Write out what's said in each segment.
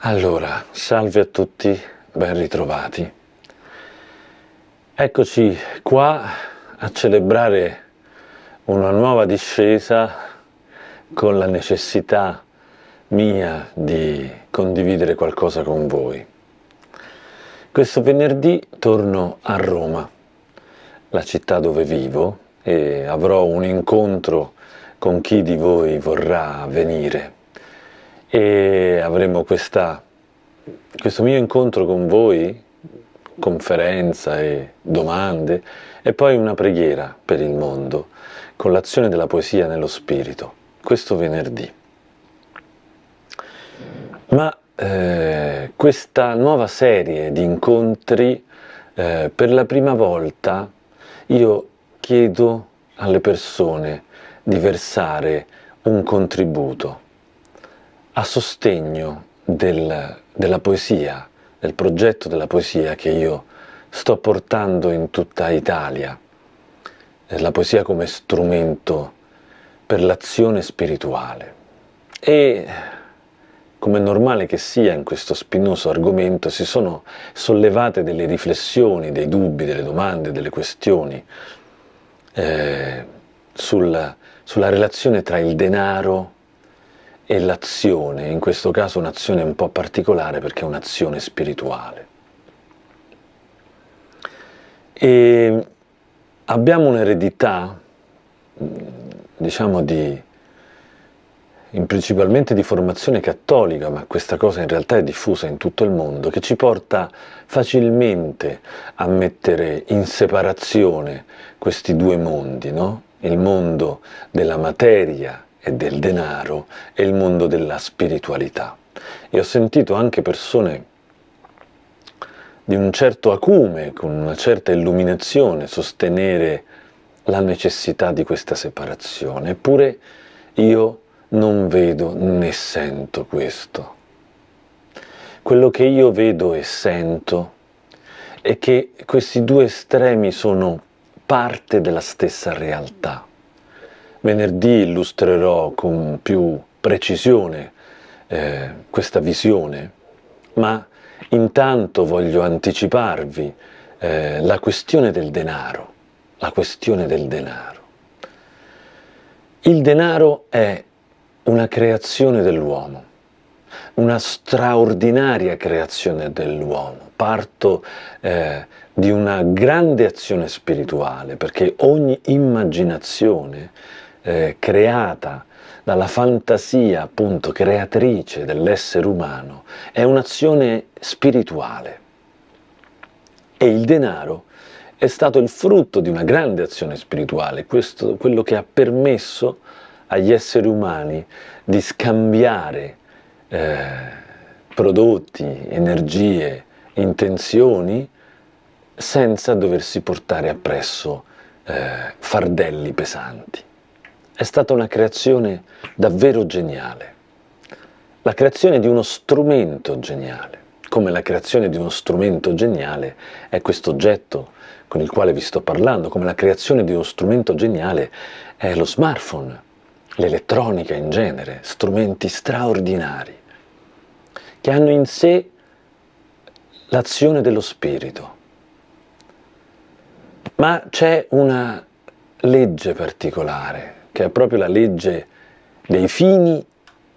Allora, salve a tutti, ben ritrovati. Eccoci qua a celebrare una nuova discesa con la necessità mia di condividere qualcosa con voi. Questo venerdì torno a Roma, la città dove vivo, e avrò un incontro con chi di voi vorrà venire e avremo questa, questo mio incontro con voi, conferenza e domande, e poi una preghiera per il mondo, con l'azione della poesia nello spirito, questo venerdì. Ma eh, questa nuova serie di incontri, eh, per la prima volta io chiedo alle persone di versare un contributo a sostegno del, della poesia, del progetto della poesia che io sto portando in tutta Italia, la poesia come strumento per l'azione spirituale. E come è normale che sia in questo spinoso argomento, si sono sollevate delle riflessioni, dei dubbi, delle domande, delle questioni eh, sulla, sulla relazione tra il denaro e l'azione, in questo caso un'azione un po' particolare perché è un'azione spirituale. E abbiamo un'eredità, diciamo, di, principalmente di formazione cattolica, ma questa cosa in realtà è diffusa in tutto il mondo, che ci porta facilmente a mettere in separazione questi due mondi, no? il mondo della materia e del denaro e il mondo della spiritualità. E ho sentito anche persone di un certo acume, con una certa illuminazione, sostenere la necessità di questa separazione. Eppure io non vedo né sento questo. Quello che io vedo e sento è che questi due estremi sono parte della stessa realtà. Venerdì illustrerò con più precisione eh, questa visione, ma intanto voglio anticiparvi eh, la questione del denaro, la questione del denaro. Il denaro è una creazione dell'uomo, una straordinaria creazione dell'uomo. Parto eh, di una grande azione spirituale, perché ogni immaginazione eh, creata dalla fantasia appunto creatrice dell'essere umano è un'azione spirituale e il denaro è stato il frutto di una grande azione spirituale, questo, quello che ha permesso agli esseri umani di scambiare eh, prodotti, energie, intenzioni senza doversi portare appresso eh, fardelli pesanti. È stata una creazione davvero geniale, la creazione di uno strumento geniale, come la creazione di uno strumento geniale è questo oggetto con il quale vi sto parlando, come la creazione di uno strumento geniale è lo smartphone, l'elettronica in genere, strumenti straordinari, che hanno in sé l'azione dello spirito. Ma c'è una legge particolare che è proprio la legge dei fini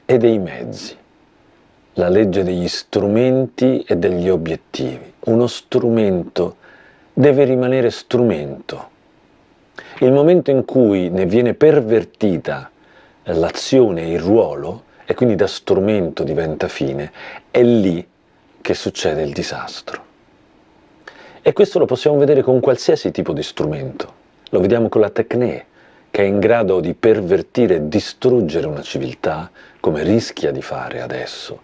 e dei mezzi, la legge degli strumenti e degli obiettivi. Uno strumento deve rimanere strumento. Il momento in cui ne viene pervertita l'azione il ruolo, e quindi da strumento diventa fine, è lì che succede il disastro. E questo lo possiamo vedere con qualsiasi tipo di strumento. Lo vediamo con la tecne, che è in grado di pervertire e distruggere una civiltà, come rischia di fare adesso,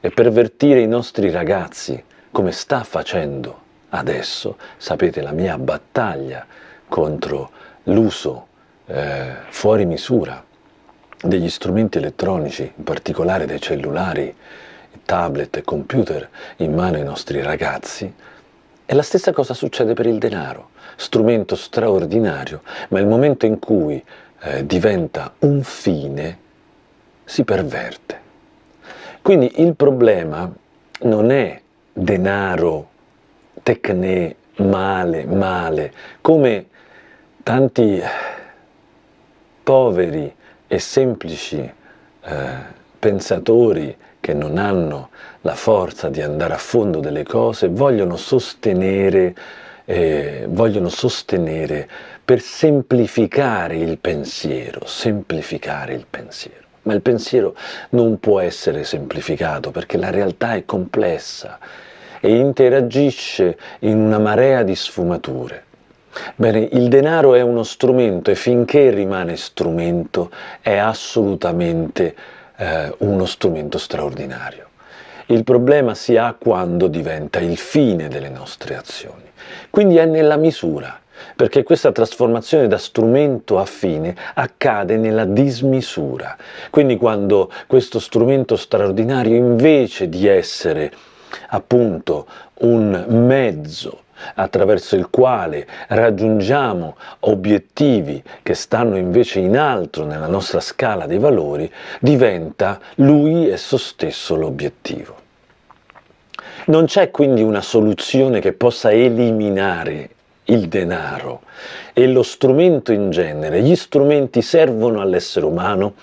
e pervertire i nostri ragazzi, come sta facendo adesso. Sapete la mia battaglia contro l'uso eh, fuori misura degli strumenti elettronici, in particolare dei cellulari, tablet e computer in mano ai nostri ragazzi, e la stessa cosa succede per il denaro, strumento straordinario, ma il momento in cui eh, diventa un fine si perverte. Quindi il problema non è denaro, tecne, male, male, come tanti poveri e semplici eh, pensatori che non hanno la forza di andare a fondo delle cose vogliono sostenere, eh, vogliono sostenere per semplificare il pensiero, semplificare il pensiero. Ma il pensiero non può essere semplificato perché la realtà è complessa e interagisce in una marea di sfumature. Bene, il denaro è uno strumento e finché rimane strumento è assolutamente eh, uno strumento straordinario. Il problema si ha quando diventa il fine delle nostre azioni. Quindi è nella misura, perché questa trasformazione da strumento a fine accade nella dismisura. Quindi quando questo strumento straordinario invece di essere appunto un mezzo attraverso il quale raggiungiamo obiettivi che stanno invece in alto nella nostra scala dei valori, diventa lui esso stesso l'obiettivo. Non c'è quindi una soluzione che possa eliminare il denaro e lo strumento in genere. Gli strumenti servono all'essere umano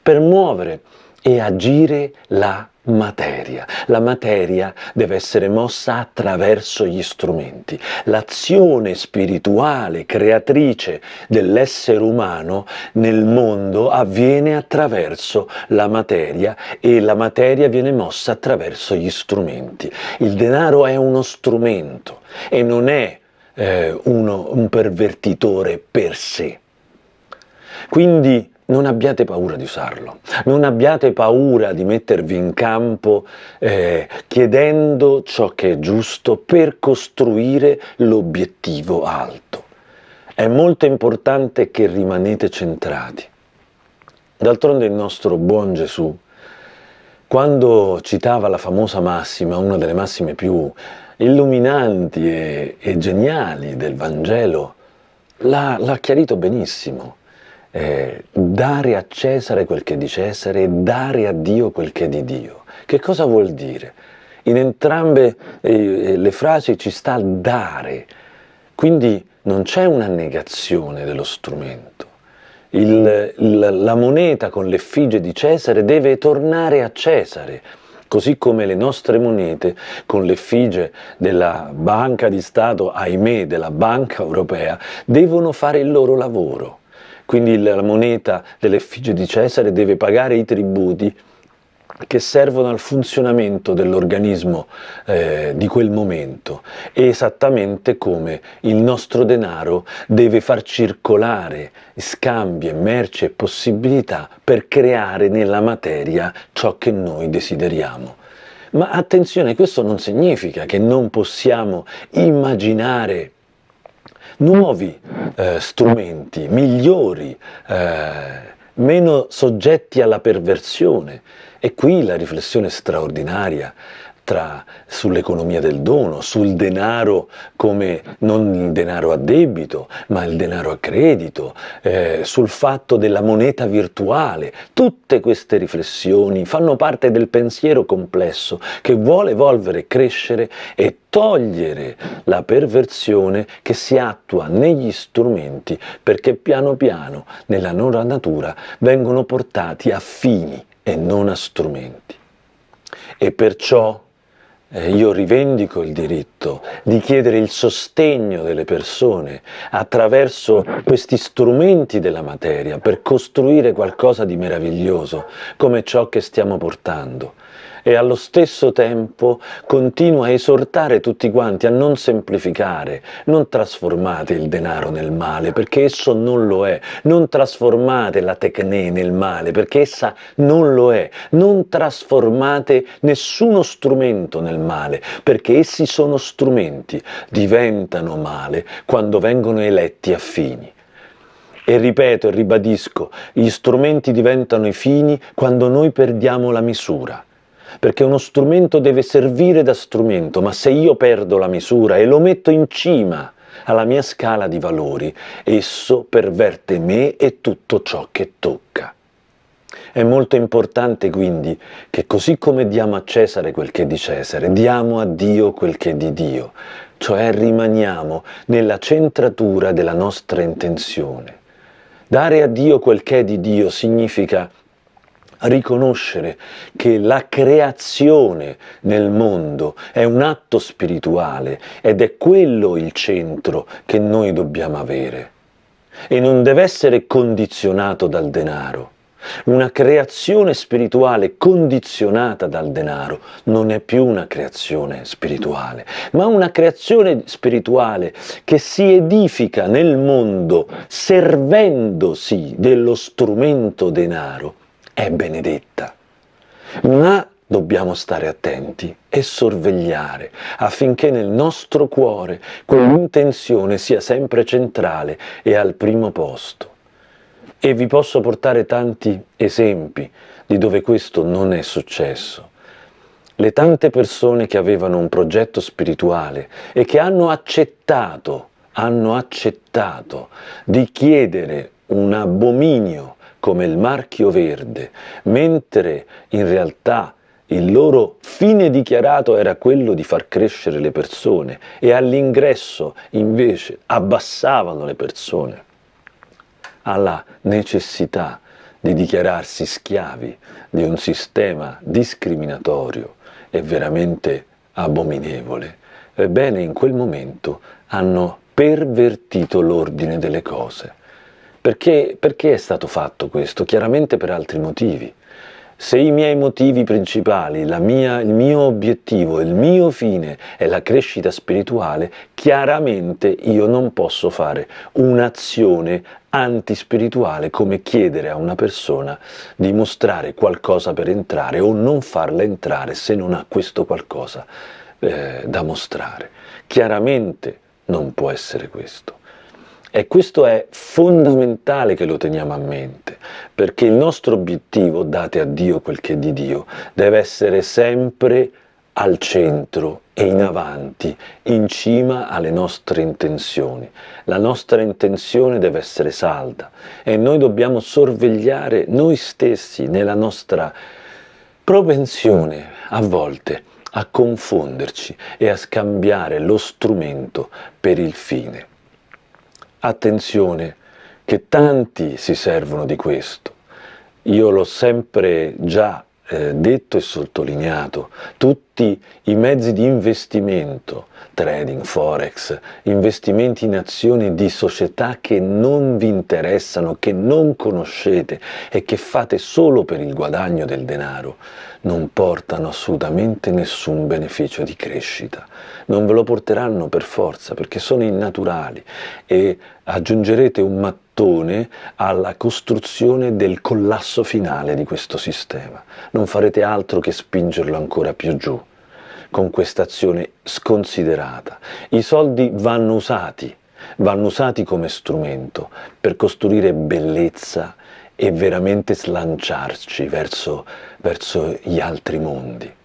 per muovere e agire la materia. La materia deve essere mossa attraverso gli strumenti. L'azione spirituale, creatrice dell'essere umano nel mondo avviene attraverso la materia e la materia viene mossa attraverso gli strumenti. Il denaro è uno strumento e non è eh, uno, un pervertitore per sé. Quindi non abbiate paura di usarlo, non abbiate paura di mettervi in campo eh, chiedendo ciò che è giusto per costruire l'obiettivo alto. È molto importante che rimanete centrati. D'altronde il nostro buon Gesù, quando citava la famosa massima, una delle massime più illuminanti e, e geniali del Vangelo, l'ha chiarito benissimo eh, dare a Cesare quel che è di Cesare e dare a Dio quel che è di Dio. Che cosa vuol dire? In entrambe eh, le frasi ci sta dare, quindi non c'è una negazione dello strumento. Il, il, la moneta con l'effigie di Cesare deve tornare a Cesare, così come le nostre monete con l'effigie della banca di Stato, ahimè, della banca europea, devono fare il loro lavoro quindi la moneta dell'effigie di Cesare deve pagare i tributi che servono al funzionamento dell'organismo eh, di quel momento, esattamente come il nostro denaro deve far circolare scambi, merci e possibilità per creare nella materia ciò che noi desideriamo. Ma attenzione, questo non significa che non possiamo immaginare nuovi eh, strumenti, migliori, eh, meno soggetti alla perversione. E qui la riflessione straordinaria sull'economia del dono, sul denaro come non il denaro a debito, ma il denaro a credito, eh, sul fatto della moneta virtuale. Tutte queste riflessioni fanno parte del pensiero complesso che vuole evolvere, crescere e togliere la perversione che si attua negli strumenti perché piano piano nella loro natura vengono portati a fini e non a strumenti. E perciò eh, io rivendico il diritto di chiedere il sostegno delle persone attraverso questi strumenti della materia per costruire qualcosa di meraviglioso come ciò che stiamo portando e allo stesso tempo continua a esortare tutti quanti a non semplificare, non trasformate il denaro nel male perché esso non lo è, non trasformate la tecne nel male perché essa non lo è, non trasformate nessuno strumento nel male perché essi sono strumenti, diventano male quando vengono eletti a fini. E ripeto e ribadisco, gli strumenti diventano i fini quando noi perdiamo la misura perché uno strumento deve servire da strumento, ma se io perdo la misura e lo metto in cima alla mia scala di valori, esso perverte me e tutto ciò che tocca. È molto importante quindi che così come diamo a Cesare quel che è di Cesare, diamo a Dio quel che è di Dio, cioè rimaniamo nella centratura della nostra intenzione. Dare a Dio quel che è di Dio significa riconoscere che la creazione nel mondo è un atto spirituale ed è quello il centro che noi dobbiamo avere e non deve essere condizionato dal denaro. Una creazione spirituale condizionata dal denaro non è più una creazione spirituale, ma una creazione spirituale che si edifica nel mondo servendosi dello strumento denaro è benedetta. Ma dobbiamo stare attenti e sorvegliare affinché nel nostro cuore quell'intenzione sia sempre centrale e al primo posto. E vi posso portare tanti esempi di dove questo non è successo. Le tante persone che avevano un progetto spirituale e che hanno accettato, hanno accettato di chiedere un abominio come il marchio verde, mentre in realtà il loro fine dichiarato era quello di far crescere le persone e all'ingresso invece abbassavano le persone alla necessità di dichiararsi schiavi di un sistema discriminatorio e veramente abominevole, ebbene in quel momento hanno pervertito l'ordine delle cose. Perché, perché è stato fatto questo? Chiaramente per altri motivi. Se i miei motivi principali, mia, il mio obiettivo, il mio fine è la crescita spirituale, chiaramente io non posso fare un'azione antispirituale come chiedere a una persona di mostrare qualcosa per entrare o non farla entrare se non ha questo qualcosa eh, da mostrare. Chiaramente non può essere questo. E questo è fondamentale che lo teniamo a mente, perché il nostro obiettivo, date a Dio quel che è di Dio, deve essere sempre al centro e in avanti, in cima alle nostre intenzioni. La nostra intenzione deve essere salda e noi dobbiamo sorvegliare noi stessi nella nostra propensione a volte a confonderci e a scambiare lo strumento per il fine. Attenzione, che tanti si servono di questo. Io l'ho sempre già eh, detto e sottolineato, tutti i mezzi di investimento, trading, forex, investimenti in azioni di società che non vi interessano, che non conoscete e che fate solo per il guadagno del denaro, non portano assolutamente nessun beneficio di crescita. Non ve lo porteranno per forza perché sono innaturali e aggiungerete un mattone alla costruzione del collasso finale di questo sistema. Non farete altro che spingerlo ancora più giù con questa azione sconsiderata. I soldi vanno usati, vanno usati come strumento per costruire bellezza e veramente slanciarci verso, verso gli altri mondi.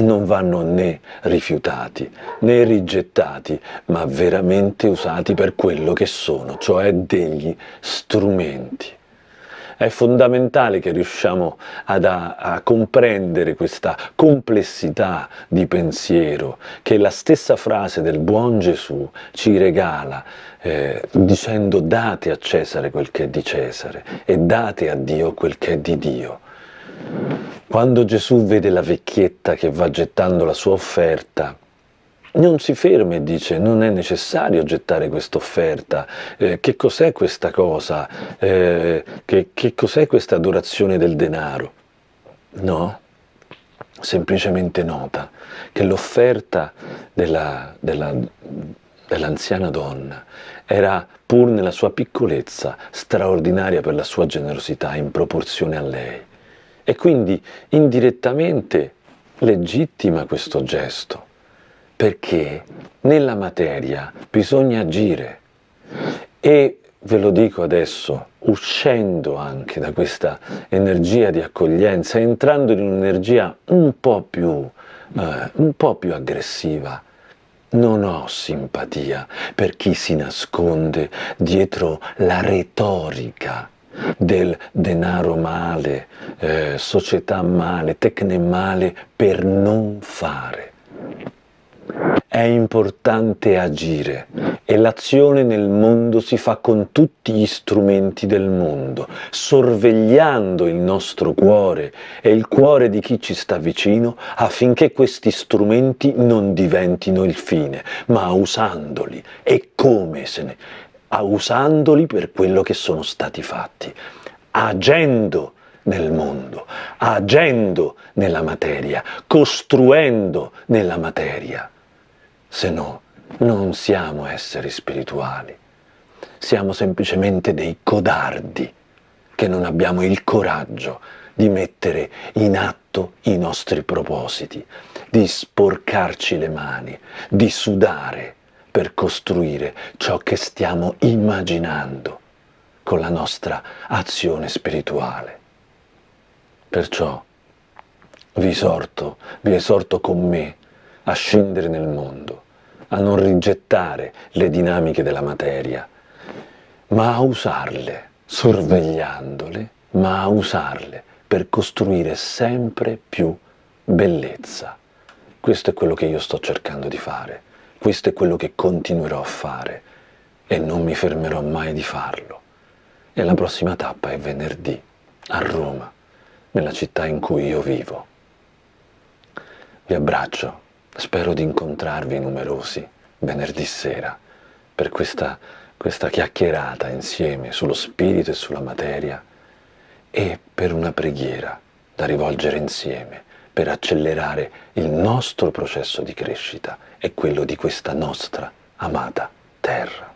Non vanno né rifiutati né rigettati, ma veramente usati per quello che sono, cioè degli strumenti. È fondamentale che riusciamo ad, a, a comprendere questa complessità di pensiero che la stessa frase del buon Gesù ci regala eh, dicendo date a Cesare quel che è di Cesare e date a Dio quel che è di Dio. Quando Gesù vede la vecchietta che va gettando la sua offerta, non si ferma e dice non è necessario gettare questa offerta, eh, che cos'è questa cosa, eh, che, che cos'è questa adorazione del denaro? No, semplicemente nota che l'offerta della, della, dell'anziana donna era pur nella sua piccolezza straordinaria per la sua generosità in proporzione a lei e quindi indirettamente legittima questo gesto perché nella materia bisogna agire. E ve lo dico adesso, uscendo anche da questa energia di accoglienza, entrando in un'energia un eh, un po' più aggressiva, non ho simpatia per chi si nasconde dietro la retorica del denaro male, eh, società male, tecne male per non fare. È importante agire e l'azione nel mondo si fa con tutti gli strumenti del mondo, sorvegliando il nostro cuore e il cuore di chi ci sta vicino affinché questi strumenti non diventino il fine, ma usandoli e come se ne usandoli per quello che sono stati fatti, agendo nel mondo, agendo nella materia, costruendo nella materia. Se no, non siamo esseri spirituali, siamo semplicemente dei codardi che non abbiamo il coraggio di mettere in atto i nostri propositi, di sporcarci le mani, di sudare, per costruire ciò che stiamo immaginando con la nostra azione spirituale. Perciò vi esorto, vi esorto con me a scendere nel mondo, a non rigettare le dinamiche della materia, ma a usarle, sorvegliandole, ma a usarle per costruire sempre più bellezza. Questo è quello che io sto cercando di fare. Questo è quello che continuerò a fare e non mi fermerò mai di farlo. E la prossima tappa è venerdì a Roma, nella città in cui io vivo. Vi abbraccio, spero di incontrarvi numerosi venerdì sera per questa, questa chiacchierata insieme sullo spirito e sulla materia e per una preghiera da rivolgere insieme per accelerare il nostro processo di crescita e quello di questa nostra amata terra.